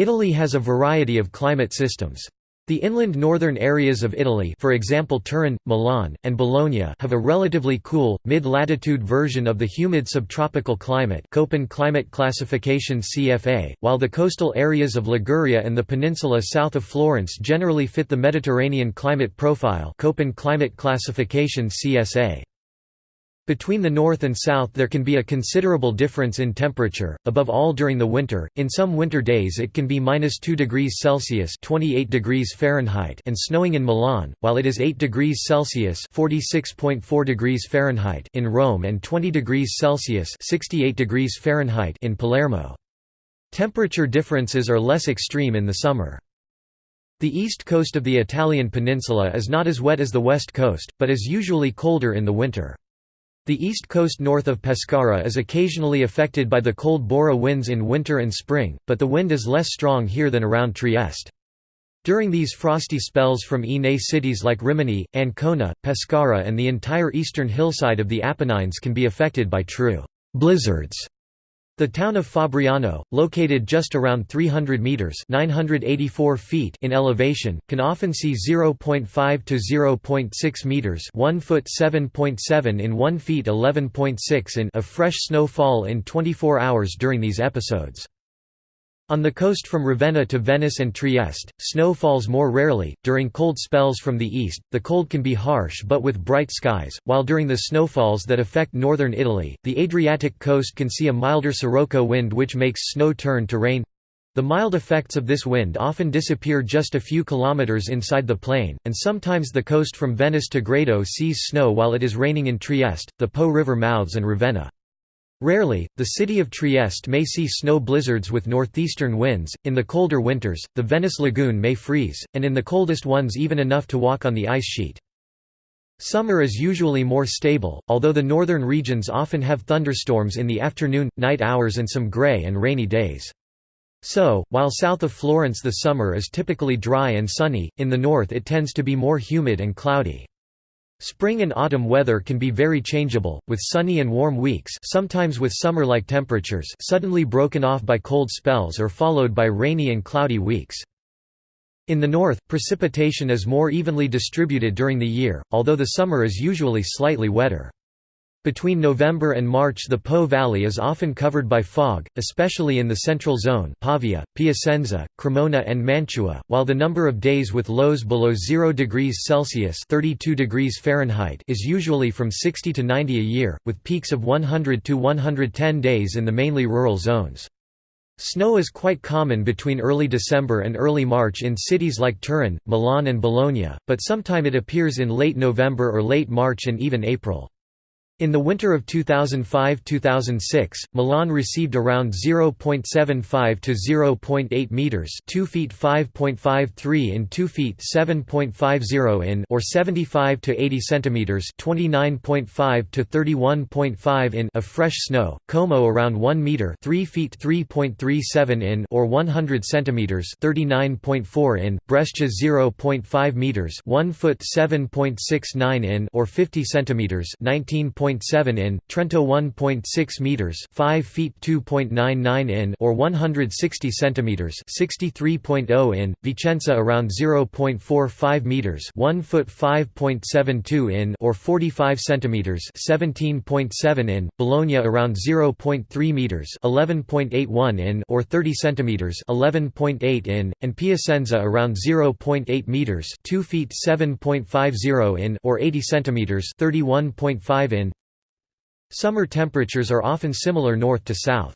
Italy has a variety of climate systems. The inland northern areas of Italy for example Turin, Milan, and Bologna have a relatively cool, mid-latitude version of the humid subtropical climate Köppen climate classification CFA, while the coastal areas of Liguria and the peninsula south of Florence generally fit the Mediterranean climate profile Köppen climate classification CSA. Between the north and south there can be a considerable difference in temperature, above all during the winter. In some winter days it can be minus 2 degrees Celsius (28 degrees Fahrenheit) and snowing in Milan, while it is 8 degrees Celsius (46.4 degrees Fahrenheit) in Rome and 20 degrees Celsius (68 degrees Fahrenheit) in Palermo. Temperature differences are less extreme in the summer. The east coast of the Italian peninsula is not as wet as the west coast, but is usually colder in the winter. The east coast north of Pescara is occasionally affected by the cold Bora winds in winter and spring, but the wind is less strong here than around Trieste. During these frosty spells from Ine cities like Rimini, Ancona, Pescara and the entire eastern hillside of the Apennines can be affected by true blizzards. The town of Fabriano, located just around 300 meters (984 feet) in elevation, can often see 0.5 to 0.6 meters (1 foot 7.7 in 1 feet 11.6 in) of fresh snowfall in 24 hours during these episodes. On the coast from Ravenna to Venice and Trieste, snow falls more rarely. During cold spells from the east, the cold can be harsh but with bright skies, while during the snowfalls that affect northern Italy, the Adriatic coast can see a milder sirocco wind which makes snow turn to rain. The mild effects of this wind often disappear just a few kilometers inside the plain, and sometimes the coast from Venice to Grado sees snow while it is raining in Trieste, the Po River mouths and Ravenna. Rarely, the city of Trieste may see snow blizzards with northeastern winds. In the colder winters, the Venice lagoon may freeze, and in the coldest ones even enough to walk on the ice sheet. Summer is usually more stable, although the northern regions often have thunderstorms in the afternoon, night hours and some gray and rainy days. So, while south of Florence the summer is typically dry and sunny, in the north it tends to be more humid and cloudy. Spring and autumn weather can be very changeable, with sunny and warm weeks sometimes with summer-like temperatures suddenly broken off by cold spells or followed by rainy and cloudy weeks. In the north, precipitation is more evenly distributed during the year, although the summer is usually slightly wetter. Between November and March the Po Valley is often covered by fog, especially in the central zone Pavia, Piacenza, Cremona and Mantua, while the number of days with lows below 0 degrees Celsius 32 degrees Fahrenheit is usually from 60 to 90 a year, with peaks of 100 to 110 days in the mainly rural zones. Snow is quite common between early December and early March in cities like Turin, Milan and Bologna, but sometime it appears in late November or late March and even April. In the winter of 2005–2006, Milan received around 0.75 to 0.8 meters, 2 feet 5.53 in 2 feet 7.50 in, or 75 to 80 centimeters, 29.5 to 31.5 in of fresh snow. Como around 1 meter, 3 feet 3.37 in, or 100 centimeters, 39.4 in. Brescia 0.5 meters, 1 foot 7.69 in, or 50 centimeters, 19. 1.7 in, Trento 1.6 meters, 5 feet 2.99 in, or 160 centimeters, 63.0 in, Vicenza around 0.45 meters, 1 foot 5.72 in, or 45 centimeters, 17.7 in, Bologna around 0.3 meters, 11.81 in, or 30 centimeters, 11.8 in, and Piacenza around 0.8 meters, 2 feet 7.50 in, or 80 centimeters, 31.5 in, Summer temperatures are often similar north to south.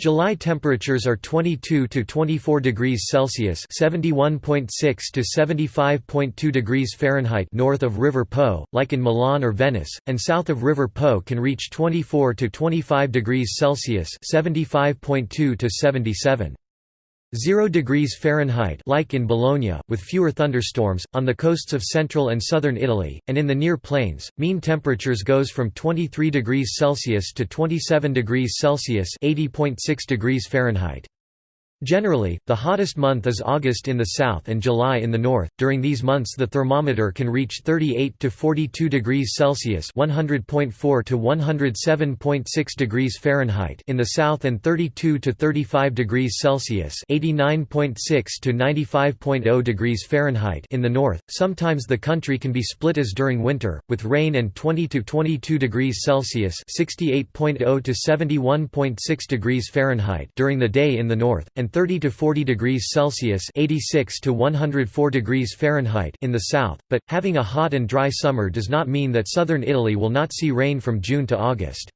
July temperatures are 22 to 24 degrees Celsius (71.6 to 75.2 degrees Fahrenheit) north of River Po, like in Milan or Venice, and south of River Po can reach 24 to 25 degrees Celsius (75.2 to 77 0 degrees Fahrenheit like in Bologna, with fewer thunderstorms, on the coasts of central and southern Italy, and in the near plains, mean temperatures goes from 23 degrees Celsius to 27 degrees Celsius 80.6 degrees Fahrenheit. Generally, the hottest month is August in the south and July in the north. During these months, the thermometer can reach 38 to 42 degrees Celsius (100.4 to 107.6 degrees Fahrenheit) in the south and 32 to 35 degrees Celsius (89.6 to 95.0 degrees Fahrenheit) in the north. Sometimes the country can be split as during winter, with rain and 20 to 22 degrees Celsius (68.0 to 71.6 degrees Fahrenheit) during the day in the north, and 30 to 40 degrees Celsius (86 to 104 degrees Fahrenheit) in the south, but having a hot and dry summer does not mean that southern Italy will not see rain from June to August.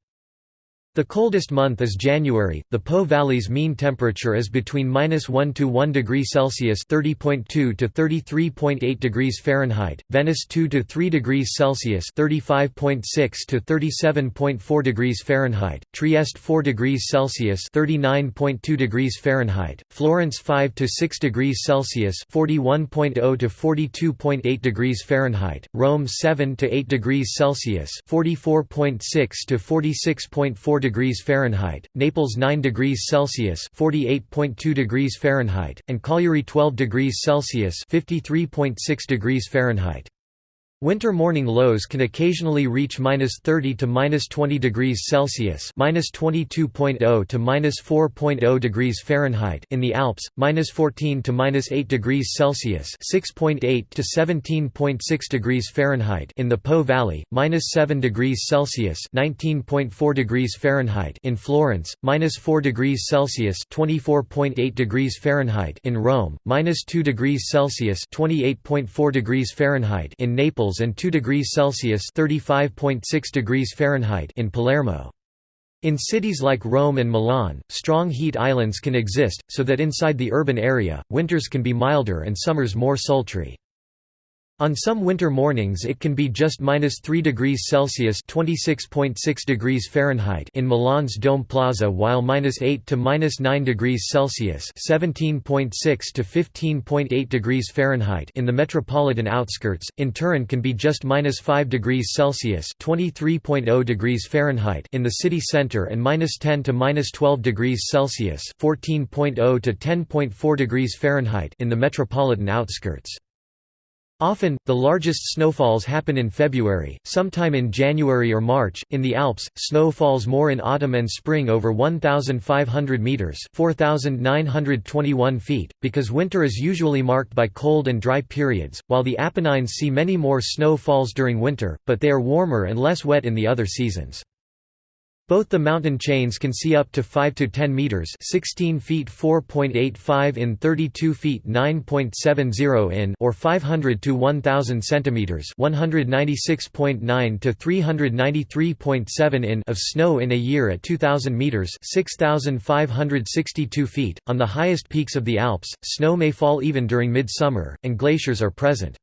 The coldest month is January. The Po Valley's mean temperature is between -1 to 1 degree Celsius (30.2 to 33.8 degrees Fahrenheit), Venice 2 to 3 degrees Celsius (35.6 to 37.4 degrees Fahrenheit), Trieste 4 degrees Celsius (39.2 degrees Fahrenheit), Florence 5 to 6 degrees Celsius (41.0 to 42.8 degrees Fahrenheit), Rome 7 to 8 degrees Celsius (44.6 to 46.4 degrees Fahrenheit, Naples 9 degrees Celsius (48.2 degrees Fahrenheit), and Cagliari 12 degrees Celsius (53.6 degrees Fahrenheit). Winter morning lows can occasionally reach -30 to -20 degrees Celsius (-22.0 to -4.0 degrees Fahrenheit) in the Alps, -14 to -8 degrees Celsius (6.8 to 17.6 degrees Fahrenheit) in the Po Valley, -7 degrees Celsius (19.4 degrees Fahrenheit) in Florence, -4 degrees Celsius (24.8 degrees Fahrenheit) in Rome, -2 degrees Celsius (28.4 degrees Fahrenheit) in And 2 degrees Celsius (35.6 degrees Fahrenheit) in Palermo. In cities like Rome and Milan, strong heat islands can exist, so that inside the urban area, winters can be milder and summers more sultry. On some winter mornings it can be just minus 3 degrees Celsius (26.6 degrees Fahrenheit) in Milan's Dome Plaza, while minus 8 to minus 9 degrees Celsius (17.6 to 15.8 degrees Fahrenheit) in the metropolitan outskirts. In Turin, can be just minus 5 degrees Celsius (23.0 degrees Fahrenheit) in the city center, and minus 10 to minus 12 degrees Celsius (14.0 to 10.4 degrees Fahrenheit) in the metropolitan outskirts. Often, the largest snowfalls happen in February, sometime in January or March. In the Alps, snow falls more in autumn and spring over 1,500 metres 4,921 feet, because winter is usually marked by cold and dry periods, while the Apennines see many more snow falls during winter, but they are warmer and less wet in the other seasons. Both the mountain chains can see up to 5 to 10 meters, 16 feet 4.85 in 32 feet 9.70 in or 500 to 1000 centimeters, 196.9 to 393.7 in of snow in a year at 2000 meters, 6562 feet. On the highest peaks of the Alps, snow may fall even during midsummer and glaciers are present.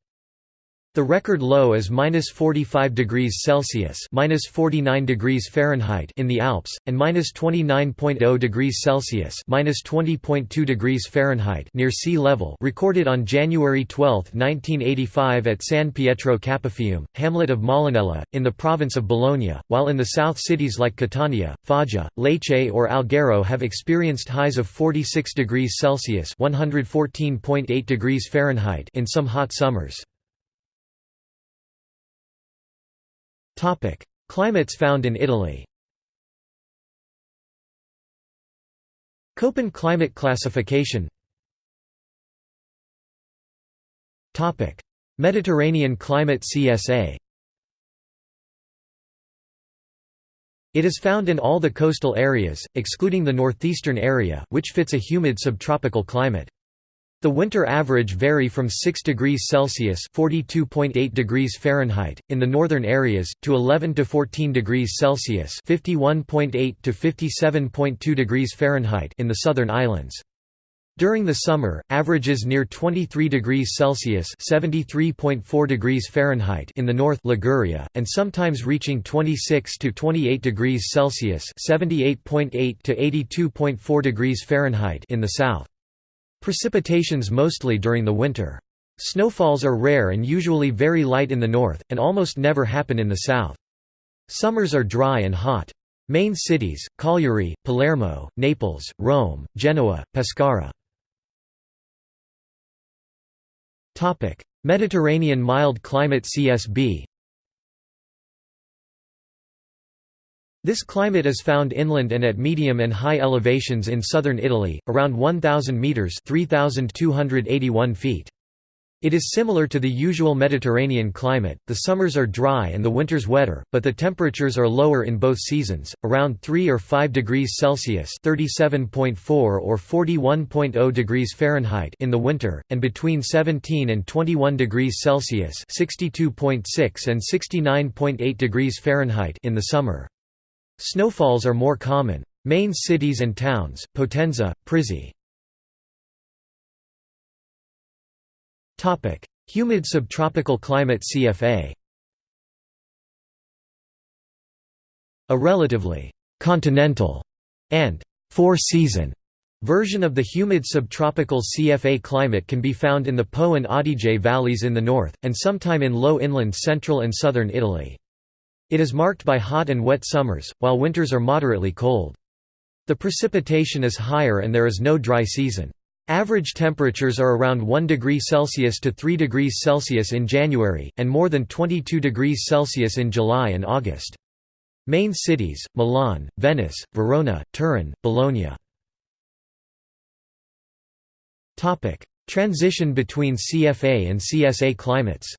The record low is minus 45 degrees Celsius minus 49 degrees Fahrenheit in the Alps, and minus 29.0 degrees Celsius minus 20.2 degrees Fahrenheit near sea level recorded on January 12, 1985 at San Pietro Capofiume, hamlet of Molinella, in the province of Bologna, while in the south cities like Catania, Foggia, Lecce or Alghero have experienced highs of 46 degrees Celsius 114.8 degrees Fahrenheit in some hot summers. Topic: Climates found in Italy. Köppen climate classification. Topic: Mediterranean climate CSA. It is found in all the coastal areas, excluding the northeastern area, which fits a humid subtropical climate. The winter average vary from 6 degrees Celsius (42.8 degrees Fahrenheit) in the northern areas to 11 to 14 degrees Celsius (51.8 to 57.2 degrees Fahrenheit) in the southern islands. During the summer, averages near 23 degrees Celsius (73.4 degrees Fahrenheit) in the north Liguria, and sometimes reaching 26 to 28 degrees Celsius (78.8 to 82.4 degrees Fahrenheit) in the south. Precipitations mostly during the winter. Snowfalls are rare and usually very light in the north, and almost never happen in the south. Summers are dry and hot. Main cities, Cagliari, Palermo, Naples, Rome, Genoa, Pescara. Mediterranean mild climate CSB This climate is found inland and at medium and high elevations in southern Italy, around 1,000 metres 3,281 feet. It is similar to the usual Mediterranean climate, the summers are dry and the winters wetter, but the temperatures are lower in both seasons, around 3 or 5 degrees Celsius (37.4 or 41.0 degrees Fahrenheit) in the winter, and between 17 and 21 degrees Celsius (62.6 and 69.8 degrees Fahrenheit) in the summer. Snowfalls are more common. Main cities and towns, Potenza, Prizzi. Humid subtropical climate CFA A relatively «continental» and «four-season» version of the humid subtropical CFA climate can be found in the Po and Adige valleys in the north, and sometime in low inland central and southern Italy. It is marked by hot and wet summers, while winters are moderately cold. The precipitation is higher and there is no dry season. Average temperatures are around 1 degree Celsius to 3 degrees Celsius in January, and more than 22 degrees Celsius in July and August. Main cities, Milan, Venice, Verona, Turin, Bologna. Transition between CFA and CSA climates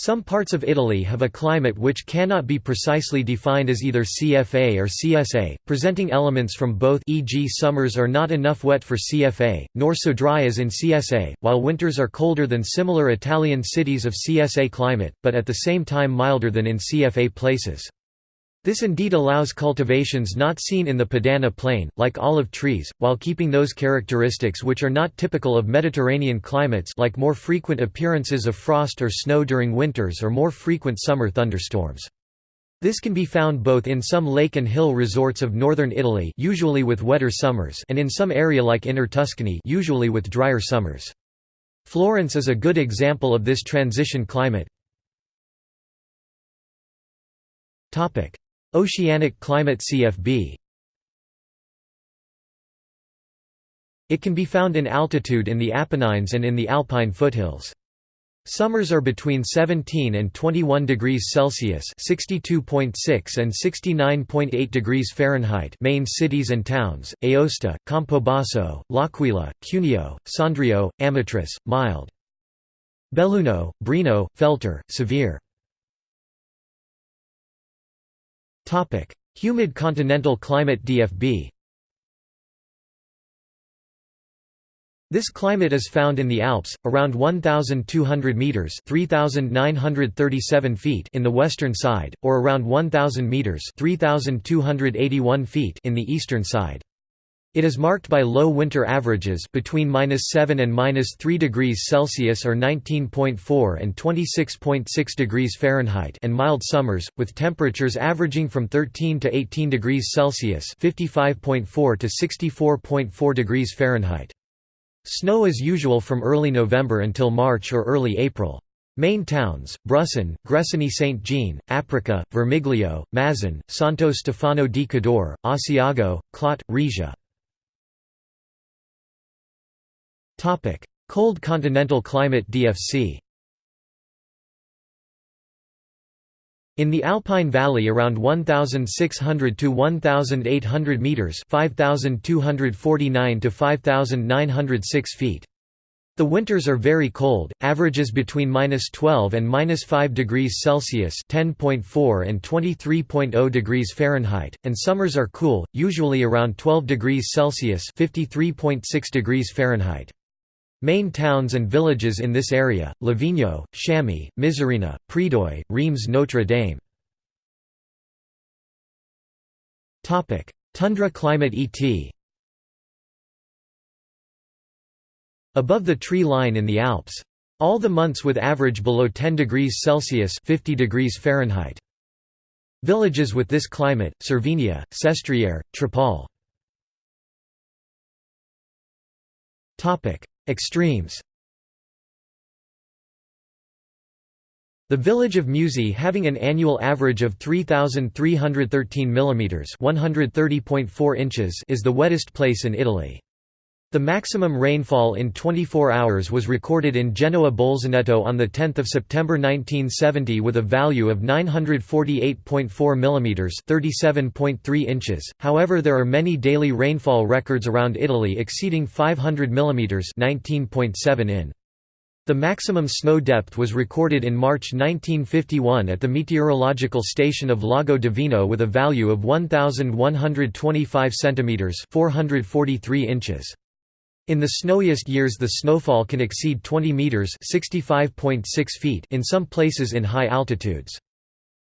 Some parts of Italy have a climate which cannot be precisely defined as either CFA or CSA, presenting elements from both e.g. summers are not enough wet for CFA, nor so dry as in CSA, while winters are colder than similar Italian cities of CSA climate, but at the same time milder than in CFA places. This indeed allows cultivations not seen in the Padana plain, like olive trees, while keeping those characteristics which are not typical of Mediterranean climates like more frequent appearances of frost or snow during winters or more frequent summer thunderstorms. This can be found both in some lake and hill resorts of northern Italy usually with wetter summers and in some area like Inner Tuscany usually with drier summers. Florence is a good example of this transition climate. Oceanic climate CFB It can be found in altitude in the Apennines and in the Alpine foothills. Summers are between 17 and 21 degrees Celsius (62.6 and 69.8 degrees Fahrenheit). Main cities and towns: Aosta, Campobasso, L'Aquila, Cuneo, Sondrio, Amatrice, mild. Belluno, Breno, Feltre, severe. Humid continental climate DFB This climate is found in the Alps, around 1,200 metres 3,937 feet in the western side, or around 1,000 metres 3,281 feet in the eastern side. It is marked by low winter averages between -7 and -3 degrees Celsius or 19.4 and 26.6 degrees Fahrenheit and mild summers with temperatures averaging from 13 to 18 degrees Celsius (55.4 to 64.4 degrees Fahrenheit). Snow is usual from early November until March or early April. Main towns, Brusson, Gressoney St. Jean, Aprica, Vermiglio, Mazan, Santo Stefano di Cadore, Asiago, Clot, Regia. Topic: Cold continental climate DFC. In the Alpine Valley around 1600 to 1800 meters, 5249 to 5906 feet. The winters are very cold, averages between -12 and -5 degrees Celsius (10.4 and 23.0 degrees Fahrenheit), and summers are cool, usually around 12 degrees Celsius (53.6 degrees Fahrenheit). Main towns and villages in this area, Livigno, Chamy, Misurina, Predoi, Rhêmes-Notre-Dame. Tundra climate ET Above the tree line in the Alps. All the months with average below 10 degrees Celsius 50 degrees Fahrenheit. Villages with this climate, Cervinia, Sestriere, Trepalle. Extremes The village of Musi having an annual average of 3,313 mm 130.4 inches is the wettest place in Italy. The maximum rainfall in 24 hours was recorded in Genoa Bolzaneto on 10 September 1970 with a value of 948.4 mm 37.3 inches, however there are many daily rainfall records around Italy exceeding 500 mm 19.7 in. The maximum snow depth was recorded in March 1951 at the meteorological station of Lago Divino with a value of 1125 centimeters (443 inches). In the snowiest years the snowfall can exceed 20 meters (65.6 feet) in some places in high altitudes.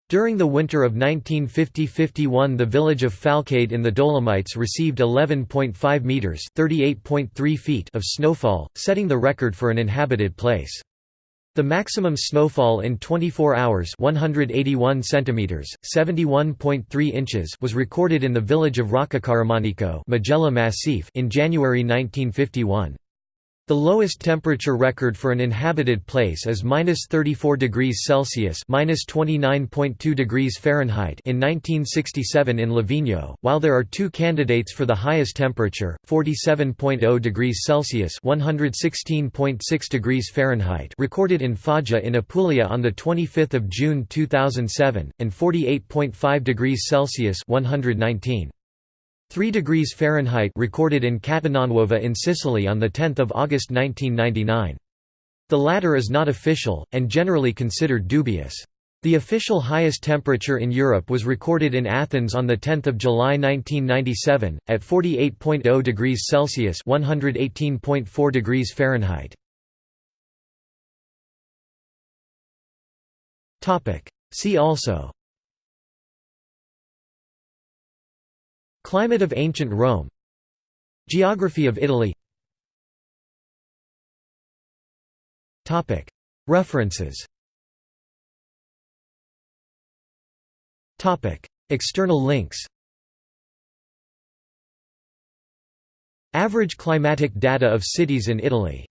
During the winter of 1950–51 the village of Falcade in the Dolomites received 11.5 metres feet of snowfall, setting the record for an inhabited place. The maximum snowfall in 24 hours 181 centimeters, 71.3 inches was recorded in the village of Roccacaramanico Massif in January 1951. The lowest temperature record for an inhabited place is -34 degrees Celsius (-29.2 degrees Fahrenheit) in 1967 in Livigno, while there are two candidates for the highest temperature, 47.0 degrees Celsius (116.6 degrees Fahrenheit) recorded in Foggia in Apulia on the 25th of June 2007, and 48.5 degrees Celsius (119. 3 degrees Fahrenheit recorded in Catenanuova in Sicily on 10 August 1999. The latter is not official, and generally considered dubious. The official highest temperature in Europe was recorded in Athens on 10 July 1997, at 48.0 degrees Celsius (118.4 degrees Fahrenheit). See also Climate of ancient Rome. Geography of Italy. References. External links. Average climatic data of cities in Italy